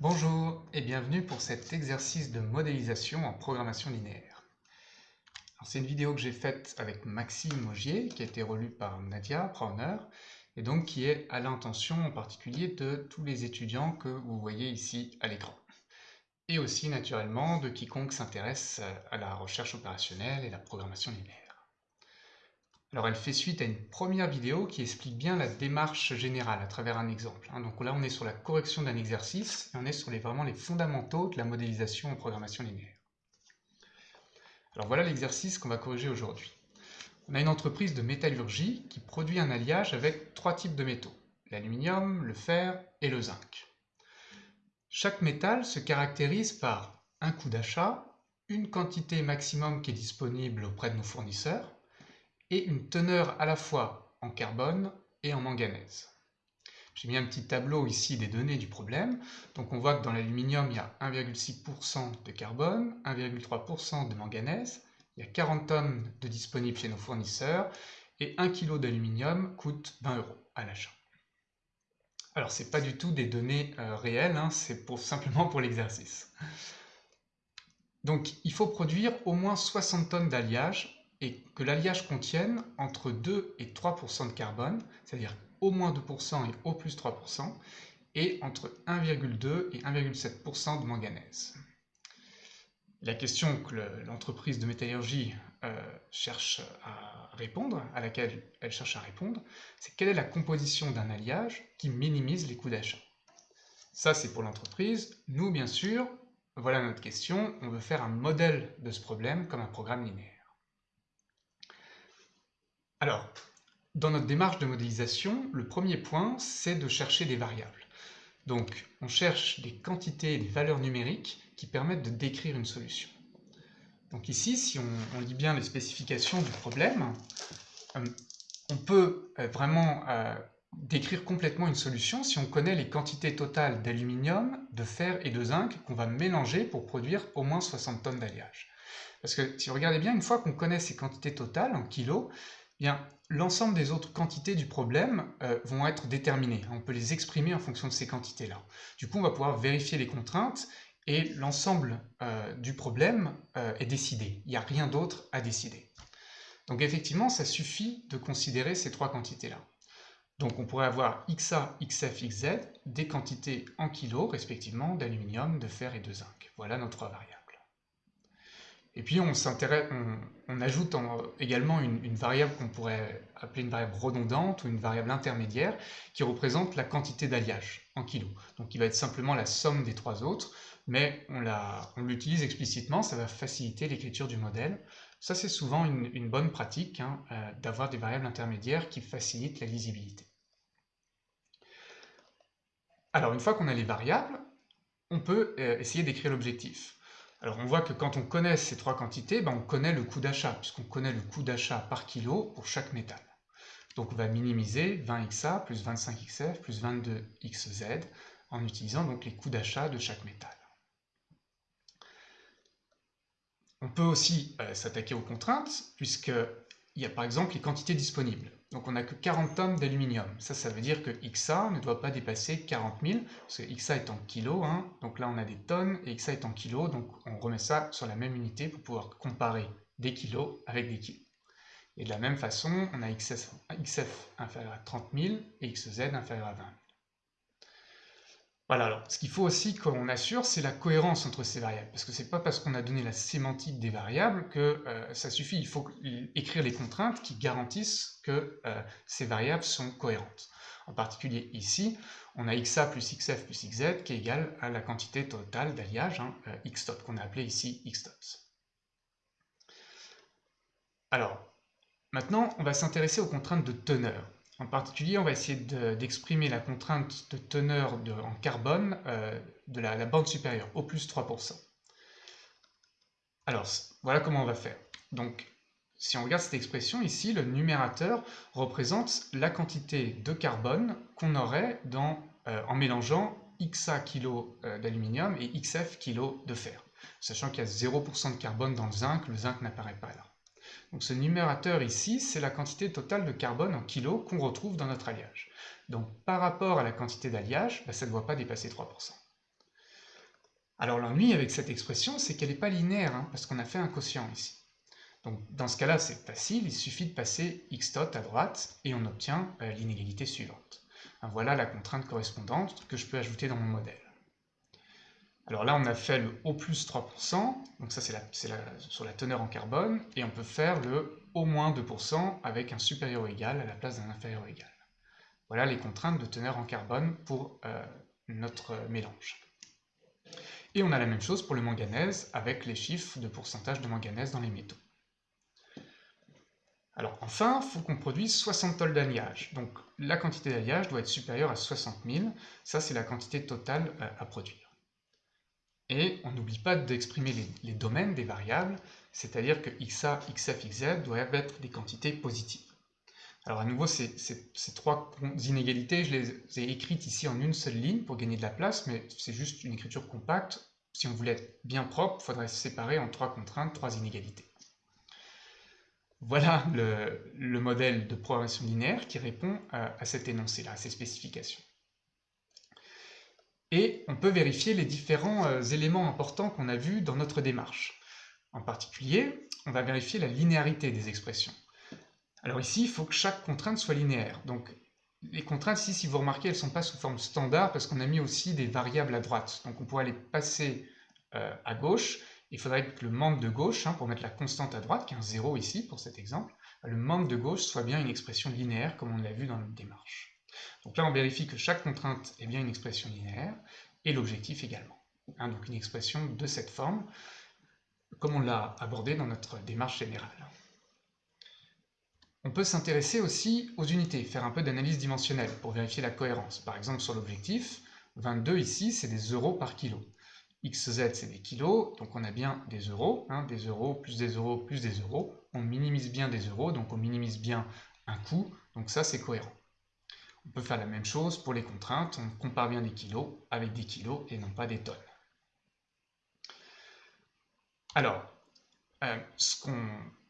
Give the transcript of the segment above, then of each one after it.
Bonjour et bienvenue pour cet exercice de modélisation en programmation linéaire. C'est une vidéo que j'ai faite avec Maxime Augier, qui a été relue par Nadia Brauner, et donc qui est à l'intention en particulier de tous les étudiants que vous voyez ici à l'écran. Et aussi naturellement de quiconque s'intéresse à la recherche opérationnelle et la programmation linéaire. Alors elle fait suite à une première vidéo qui explique bien la démarche générale à travers un exemple. Hein. Donc là on est sur la correction d'un exercice et on est sur les, vraiment les fondamentaux de la modélisation en programmation linéaire. Alors voilà l'exercice qu'on va corriger aujourd'hui. On a une entreprise de métallurgie qui produit un alliage avec trois types de métaux, l'aluminium, le fer et le zinc. Chaque métal se caractérise par un coût d'achat, une quantité maximum qui est disponible auprès de nos fournisseurs, une teneur à la fois en carbone et en manganèse. J'ai mis un petit tableau ici des données du problème. Donc on voit que dans l'aluminium, il y a 1,6% de carbone, 1,3% de manganèse, il y a 40 tonnes de disponibles chez nos fournisseurs, et 1 kg d'aluminium coûte 20 euros à l'achat. Alors c'est pas du tout des données euh, réelles, hein, c'est simplement pour l'exercice. Donc il faut produire au moins 60 tonnes d'alliage et que l'alliage contienne entre 2 et 3% de carbone, c'est-à-dire au moins 2% et au plus 3%, et entre 1,2 et 1,7% de manganèse. La question que l'entreprise de métallurgie euh, cherche à répondre, à laquelle elle cherche à répondre, c'est quelle est la composition d'un alliage qui minimise les coûts d'achat? Ça, c'est pour l'entreprise. Nous, bien sûr, voilà notre question. On veut faire un modèle de ce problème comme un programme linéaire. Alors, dans notre démarche de modélisation, le premier point, c'est de chercher des variables. Donc, on cherche des quantités et des valeurs numériques qui permettent de décrire une solution. Donc ici, si on, lit bien les spécifications du problème, euh, on peut euh, vraiment euh, décrire complètement une solution si on connaît les quantités totales d'aluminium, de fer et de zinc qu'on va mélanger pour produire au moins 60 tonnes d'alliage. Parce que si vous regardez bien, une fois qu'on connaît ces quantités totales en kilos, l'ensemble des autres quantités du problème euh, vont être déterminées. On peut les exprimer en fonction de ces quantités-là. Du coup, on va pouvoir vérifier les contraintes et l'ensemble euh, du problème euh, est décidé. Il n'y a rien d'autre à décider. Donc effectivement, ça suffit de considérer ces trois quantités-là. Donc on pourrait avoir XA, XF, XZ, des quantités en kilos respectivement d'aluminium, de fer et de zinc. Voilà nos trois variables. Et puis on, ajoute également une, variable qu'on pourrait appeler une variable redondante ou une variable intermédiaire qui représente la quantité d'alliage en kilos. Donc qui va être simplement la somme des trois autres, mais on l'utilise explicitement, ça va faciliter l'écriture du modèle. Ça c'est souvent une, bonne pratique hein, euh, d'avoir des variables intermédiaires qui facilitent la lisibilité. Alors une fois qu'on a les variables, on peut euh, essayer d'écrire l'objectif. Alors on voit que quand on connaît ces trois quantités, ben, on connaît le coût d'achat, puisqu'on connaît le coût d'achat par kilo pour chaque métal. Donc on va minimiser 20XA plus 25XF plus 22XZ en utilisant donc les coûts d'achat de chaque métal. On peut aussi euh, s'attaquer aux contraintes, puisqu'il y a par exemple les quantités disponibles. Donc on n'a que 40 tonnes d'aluminium. Ça, ça veut dire que XA ne doit pas dépasser 40 000, parce que XA est en kilos, hein. donc là on a des tonnes, et XA est en kilos, donc on remet ça sur la même unité pour pouvoir comparer des kilos avec des kilos. Et de la même façon, on a XF, XF inférieur à 30 000 et XZ inférieur à 20 000. Voilà, alors ce qu'il faut aussi qu'on assure, c'est la cohérence entre ces variables, parce que c'est pas parce qu'on a donné la sémantique des variables que euh, ça suffit, il faut écrire les contraintes qui garantissent que euh, ces variables sont cohérentes. En particulier ici, on a xa plus xf plus xz qui est égal à la quantité totale d'alliage, hein, euh, x top, qu'on a appelé ici x tops. Alors, maintenant, on va s'intéresser aux contraintes de teneur. En particulier, on va essayer d'exprimer la contrainte de teneur en carbone euh, de la, bande supérieure, au plus 3%. Alors, voilà comment on va faire. Donc, si on regarde cette expression ici, le numérateur représente la quantité de carbone qu'on aurait euh, en mélangeant XA kg euh, d'aluminium et XF kg de fer. Sachant qu'il y a 0% de carbone dans le zinc, le zinc n'apparaît pas là. Ce numérateur ici, c'est la quantité totale de carbone en kilos qu'on retrouve dans notre alliage. Donc par rapport à la quantité d'alliage, bah, ça ne doit pas dépasser 3%. Alors l'ennui avec cette expression, c'est qu'elle n'est pas linéaire, hein, parce qu'on a fait un quotient ici. Dans ce cas-là, c'est facile, il suffit de passer x tot à droite, et on obtient euh, l'inégalité suivante. Voilà la contrainte correspondante que je peux ajouter dans mon modèle. Alors là, on a fait le O plus 3%, donc ça c'est sur la teneur en carbone, et on peut faire le au moins 2% avec un supérieur égal à la place d'un inférieur égal. Voilà les contraintes de teneur en carbone pour euh, notre mélange. Et on a la même chose pour le manganèse avec les chiffres de pourcentage de manganèse dans les métaux. Alors enfin, il faut qu'on produise 60 tonnes d'alliage. Donc la quantité d'alliage doit être supérieure à 60 000. Ça, c'est la quantité totale euh, à produire. Et on n'oublie pas d'exprimer les, domaines des variables, c'est-à-dire que xa, xf, xz doivent être des quantités positives. Alors à nouveau, ces, trois inégalités, je les ai écrites ici en une seule ligne pour gagner de la place, mais c'est juste une écriture compacte. Si on voulait être bien propre, il faudrait se séparer en trois contraintes, trois inégalités. Voilà le, modèle de programmation linéaire qui répond à, à cet énoncé-là, à ces spécifications. Et on peut vérifier les différents euh, éléments importants qu'on a vus dans notre démarche. En particulier, on va vérifier la linéarité des expressions. Alors ici, il faut que chaque contrainte soit linéaire. Donc les contraintes ici, si vous remarquez, elles ne sont pas sous forme standard parce qu'on a mis aussi des variables à droite. Donc on pourrait les passer euh, à gauche. Il faudrait que le membre de gauche, hein, pour mettre la constante à droite, qui est un 0 ici pour cet exemple, le membre de gauche soit bien une expression linéaire comme on l'a vu dans notre démarche. Donc là, on vérifie que chaque contrainte est bien une expression linéaire et l'objectif également. Hein, donc une expression de cette forme, comme on l'a abordé dans notre démarche générale. On peut s'intéresser aussi aux unités, faire un peu d'analyse dimensionnelle pour vérifier la cohérence. Par exemple, sur l'objectif, 22 ici, c'est des euros par kilo. XZ, c'est des kilos, donc on a bien des euros, hein, des euros plus des euros plus des euros. On minimise bien des euros, donc on minimise bien un coût, donc ça c'est cohérent. On peut faire la même chose pour les contraintes, on compare bien des kilos avec des kilos et non pas des tonnes. Alors, euh,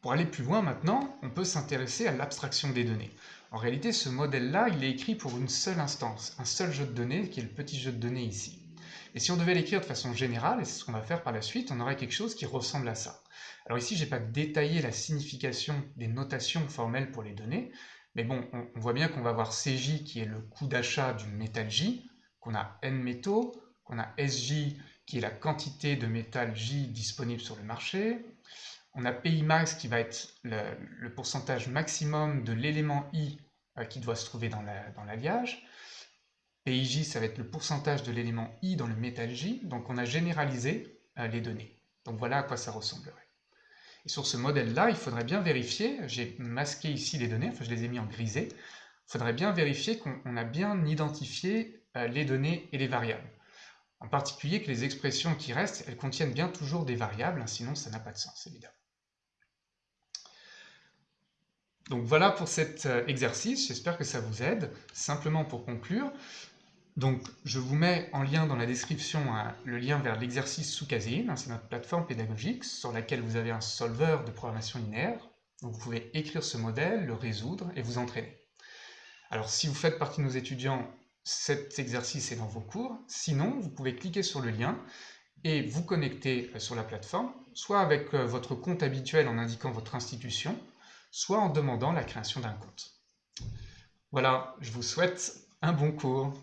pour aller plus loin maintenant, on peut s'intéresser à l'abstraction des données. En réalité, ce modèle-là, il est écrit pour une seule instance, un seul jeu de données, qui est le petit jeu de données ici. Et si on devait l'écrire de façon générale, et c'est ce qu'on va faire par la suite, on aurait quelque chose qui ressemble à ça. Alors ici, je n'ai pas détaillé la signification des notations formelles pour les données, mais bon, on, voit bien qu'on va avoir CJ qui est le coût d'achat du métal J, qu'on a N métaux, qu'on a SJ qui est la quantité de métal J disponible sur le marché, on a PI max qui va être le, pourcentage maximum de l'élément I euh, qui doit se trouver dans l'alliage, la PIJ ça va être le pourcentage de l'élément I dans le métal J, donc on a généralisé euh, les données. Donc voilà à quoi ça ressemblerait. Et sur ce modèle-là, il faudrait bien vérifier, j'ai masqué ici les données, enfin je les ai mis en grisé, il faudrait bien vérifier qu'on a bien identifié euh, les données et les variables. En particulier que les expressions qui restent, elles contiennent bien toujours des variables, hein, sinon ça n'a pas de sens, évidemment. Donc voilà pour cet euh, exercice, j'espère que ça vous aide. Simplement pour conclure, donc, je vous mets en lien dans la description le lien vers l'exercice sous hein, c'est notre plateforme pédagogique sur laquelle vous avez un solveur de programmation linéaire. Vous pouvez écrire ce modèle, le résoudre et vous entraîner. Alors, si vous faites partie de nos étudiants, cet exercice est dans vos cours. Sinon, vous pouvez cliquer sur le lien et vous connecter euh, sur la plateforme, soit avec euh, votre compte habituel en indiquant votre institution, soit en demandant la création d'un compte. Voilà, je vous souhaite un bon cours.